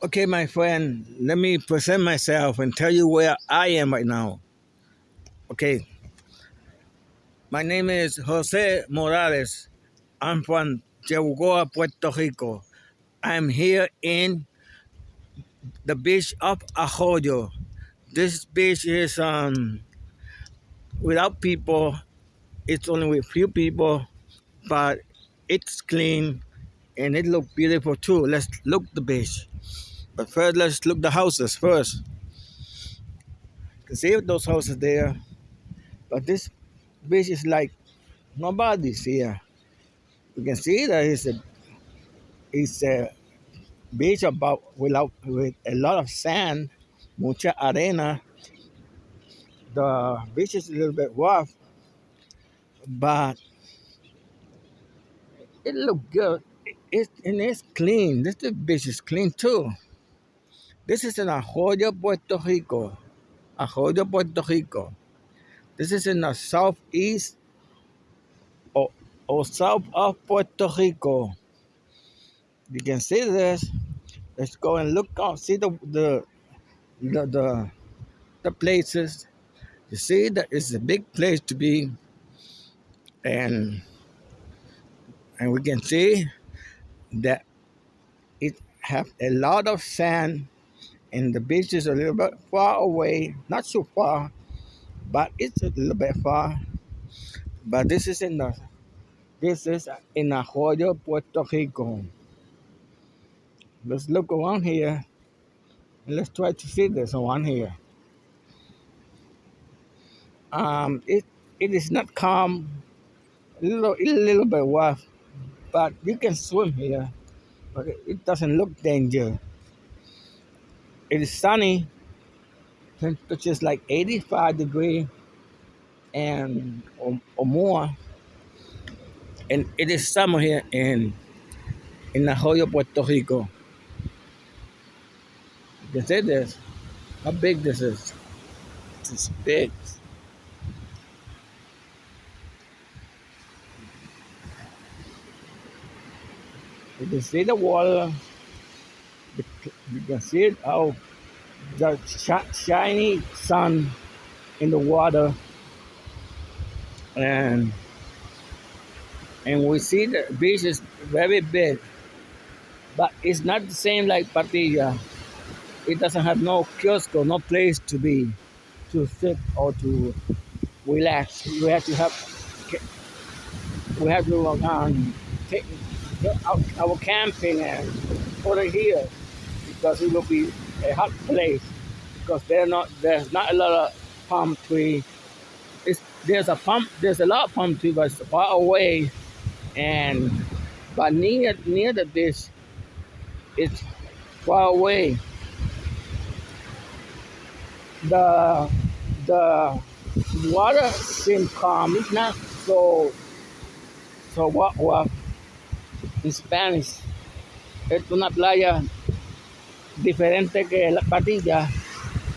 Okay, my friend, let me present myself and tell you where I am right now. Okay, my name is Jose Morales. I'm from Yabucoa, Puerto Rico. I'm here in the beach of Arroyo. This beach is um without people. It's only with few people, but it's clean and it look beautiful too. Let's look the beach. But first, let's look the houses first. You can see those houses there. But this beach is like nobody's here. You can see that it's a it's a beach about without with a lot of sand, mucha arena. The beach is a little bit rough, but it look good. It and it's clean. This beach is clean too. This is in Arroyo, Puerto Rico. Arroyo, Puerto Rico. This is in the southeast or, or south of Puerto Rico. You can see this. Let's go and look. See the the the the, the places. You see that it's a big place to be, and and we can see that it have a lot of sand, and the beach is a little bit far away. Not so far, but it's a little bit far. But this is in the this is in Arroyo, Puerto Rico. Let's look around here and let's try to see this one here. Um, it it is not calm, a little a little bit rough, but you can swim here. But it, doesn't look danger. It is sunny, temperature is like 85 degree and or, or more, and it is summer here in in Arroyo, Puerto Rico. You can see this. How big this is. It's big. You can see the water. You can see it how the shi- shiny sun in the water, and and we see the beach is very big, but it's not the same like Patilla. It doesn't have no kiosk or no place to be, to sit or to relax. We have to have we have to um, take our camping and put it here because it will be a hot place because not there's not a lot of palm tree. It's, there's a palm there's a lot of palm tree, but it's far away, and but near near the beach, it's far away. The the water seems calm. It's not so so what what in Spanish. Es una playa diferente que la Patilla,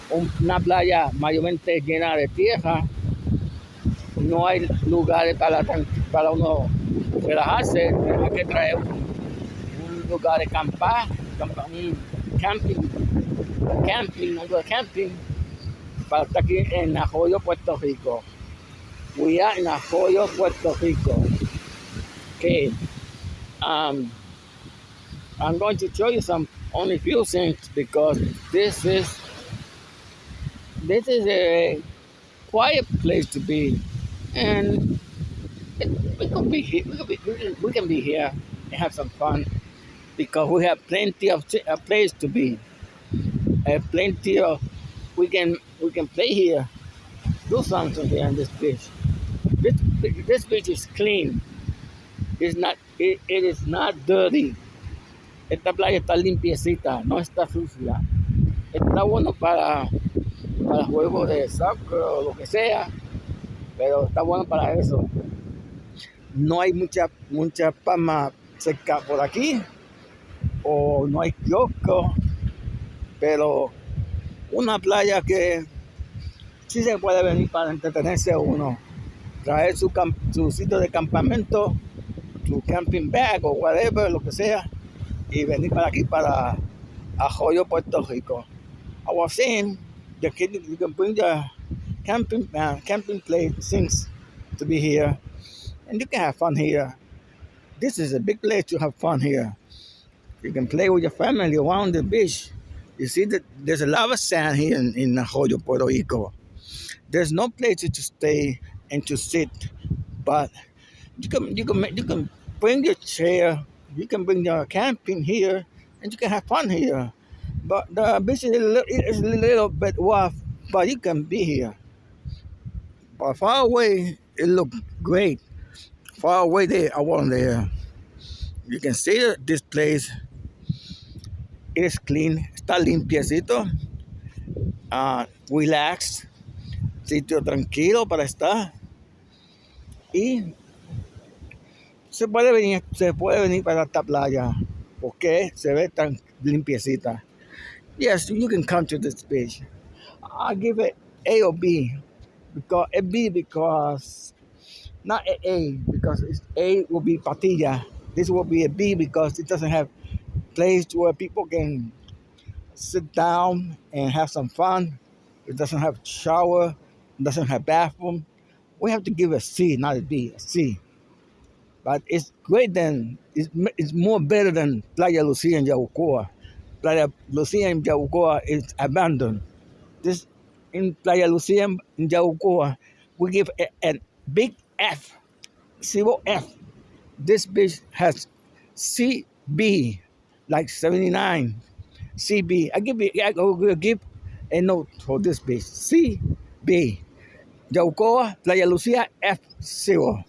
un- una playa mayormente llena de tierra. No hay lugares para, para uno relajarse. Hay que traer un, un lugar de acampar, campa- un camping, camping, de camping, para estar aquí en Arroyo, Puerto Rico. We are in Arroyo, Puerto Rico. Okay. Um, I'm going to show you some only few things because this is this is a quiet place to be, and it, we can be here. We can be, we can, we can be here and have some fun because we have plenty of a place to be. Uh, plenty of we can we can play here, do something here on this beach. This this beach is clean. It's not it, it is not dirty. Esta playa está limpiecita, no está sucia. Está bueno para, para juegos de soccer o lo que sea, pero está bueno para eso. No hay mucha, mucha palma cerca por aquí, o no hay kiosco, pero una playa que sí se puede venir para entretenerse uno, traer su, su sitio de campamento, su camping bag o whatever, lo que sea, y venir para aquí para, Puerto Rico. I was saying the kid you can bring the camping uh, camping place things to be here, and you can have fun here. This is a big place to have fun here. You can play with your family around the beach. You see that there's a lot of sand here in, in Arroyo, Puerto Rico. There's no place to stay and to sit, but you can you can you can bring your chair. You can bring your camping here, and you can have fun here. But the beach is a little, a little bit rough, but you can be here. But far away, it looked great. Far away there, I wasn't there. You can see this place is clean, está limpiecito, uh, relaxed, sitio tranquilo para estar. Y se puede venir, se puede venir para esta playa porque se ve tan limpiecita. Yes, you can come to this beach. I give it A or B because a B because not a A because it's A will be Patilla. This will be a B because it doesn't have place where people can sit down and have some fun. It doesn't have shower, it doesn't have bathroom. We have to give a C, not a B, a C. But it's great than it's, it's more better than Playa Lucia and Yabucoa. Playa Lucia and Yabucoa is abandoned. This in Playa Lucia and Yabucoa, we give a, a big F, zero F. This beach has CB, like 79. CB. I give I will give a note for this beach. CB. Yabucoa, Playa Lucia, F0.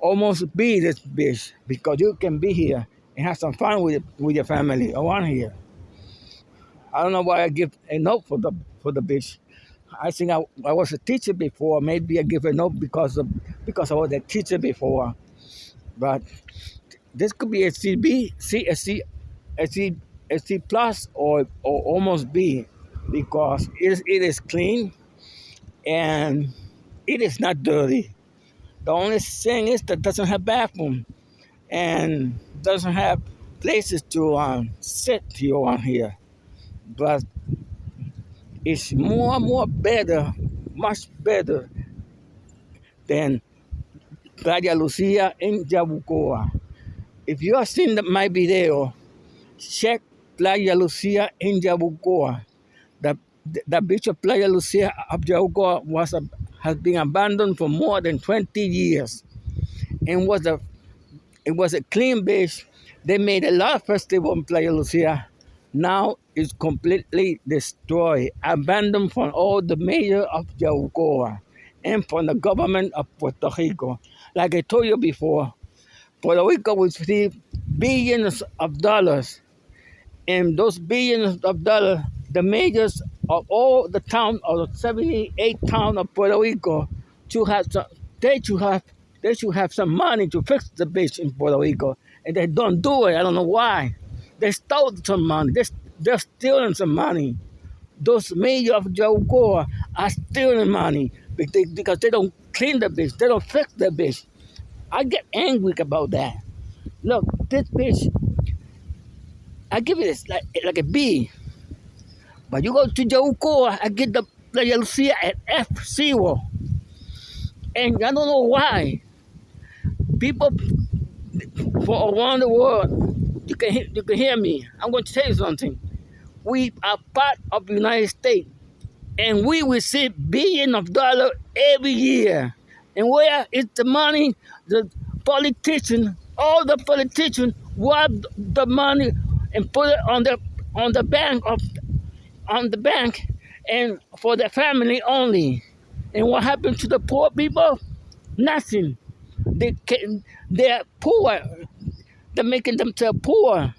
Almost be this beach because you can be here and have some fun with with your family around here. I don't know why I give a note for the for the beach. I think I, I was a teacher before. Maybe I give a note because of because I was a teacher before. But this could be a CB, C, a C, a C, a C plus, or or almost B, because it is, it is clean and it is not dirty. The only thing is that doesn't have bathroom and doesn't have places to um, sit here on here. But it's more and more better, much better than Playa Lucia in Yabucoa. If you have seen my video, check Playa Lucia in Yabucoa. The, the beach of Playa Lucia of Yabucoa was a, has been abandoned for more than 20 years and was a it was a clean beach. They made a lot of festival in Playa Lucia. Now it's completely destroyed, abandoned from all the mayor of Yabucoa and from the government of Puerto Rico. Like I told you before, Puerto Rico will receive billions of dollars. And those billions of dollars, the mayors of all the town of the 78 town of Puerto Rico to have some, they should have they should have some money to fix the beach in Puerto Rico. And they don't do it. I don't know why. They stole some money. They, they're stealing some money. Those mayors of Yabucoa are stealing money because they don't clean the beach. They don't fix the beach. I get angry about that. Look, this beach, I give it this like, like a B. But you go to Yabucoa, I get the Playa Lucia at F0. And I don't know why. People for around the world, you can, you can hear me. I'm going to tell you something. We are part of the United States, and we receive billions of dollars every year. And where is the money? The politician, all the politicians rob the money and put it on the on the bank of on the bank and for the family only. And what happened to the poor people? Nothing. They can, they're poor. They're making themselves poor.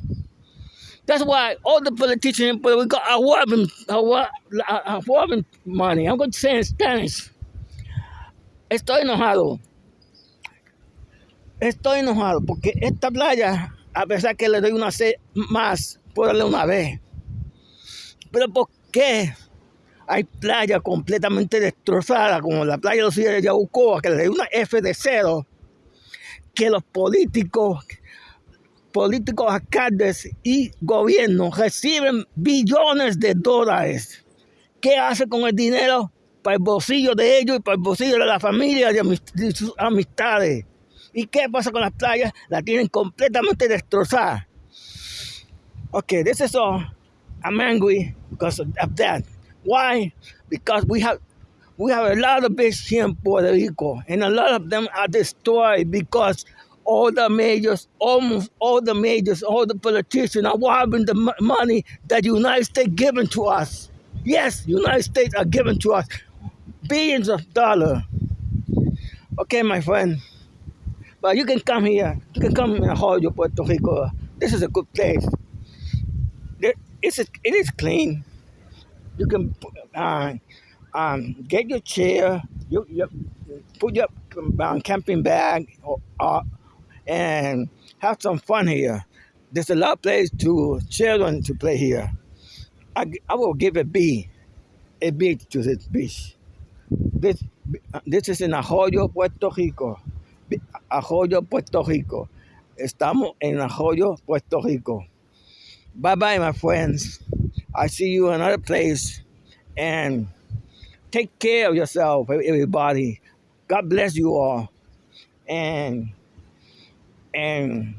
That's why all the politicians are robbing, are, are robbing money. I'm going to say in Spanish. Estoy enojado. Estoy enojado porque esta playa, a pesar que le doy una C más, puedo darle una B. Pero ¿por qué hay playas completamente destrozadas, como la playa de los de Yabucoa, que le doy una F de cero, que los políticos políticos alcaldes y gobiernos reciben billones de dólares. ¿Qué hace con el dinero? Para el bolsillo de ellos y para el bolsillo de la familia y sus amistades. ¿Y qué pasa con las playas? La tienen completamente destrozada. Okay, this is all. I'm angry because of that. Why? Because we have we have a lot of beaches here in Puerto Rico, and a lot of them are destroyed because all the majors, almost all the majors, all the politicians are robbing the money that the United States given to us. Yes, United States are giving to us billions of dollars. Okay, my friend. But you can come here. You can come in Arroyo, Puerto Rico. This is a good place. It's a, it is clean. You can uh, um, get your chair, you, you put your um, camping bag, or, uh, and have some fun here. There's a lot of place to children to play here. I, I will give a B, a B to this beach. This, this is in Arroyo, Puerto Rico. Arroyo, Puerto Rico. Estamos en Arroyo, Puerto Rico. Bye bye, my friends. I see you in another place. And take care of yourself, everybody. God bless you all. And and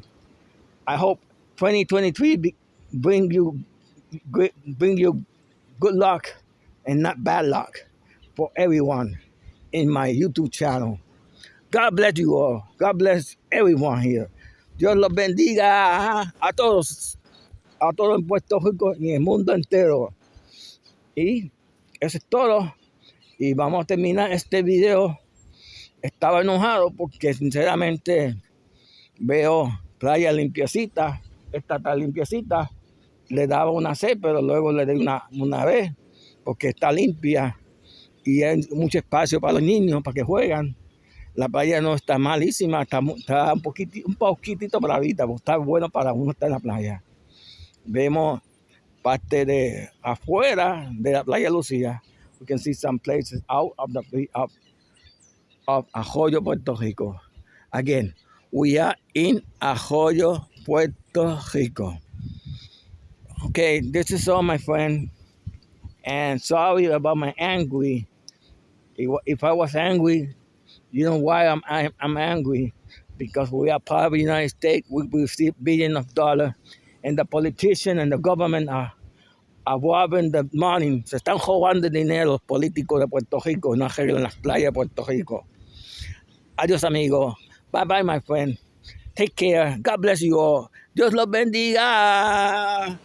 I hope 2023 bring you bring you good luck and not bad luck for everyone in my YouTube channel. God bless you all. God bless everyone here. Dios los bendiga a todos, a todos en Puerto Rico y en el mundo entero. Y eso es todo. Y vamos a terminar este video. Estaba enojado porque sinceramente veo playa limpiecita, esta está limpiecita, le daba una C, pero luego le di una, una B, porque está limpia y hay mucho espacio para los niños, para que juegan. La playa no está malísima, está, un, poquitito, un poquitito bravita, pues está bueno para uno estar en la playa. Vemos parte de afuera de la playa Lucía. We can see some places out of the of, of Arroyo, Puerto Rico. Again, we are in Arroyo, Puerto Rico. Okay, this is all, my friend. And sorry about my angry. If I was angry, you know why I'm I'm angry? Because we are part of the United States. We receive billions of dollars, and the politicians and the government are, are robbing the money. Se están robando dinero los políticos de Puerto Rico, no arreglan las playas de Puerto Rico. Adiós, amigo. Bye bye, my friend. Take care. God bless you all. Dios los bendiga.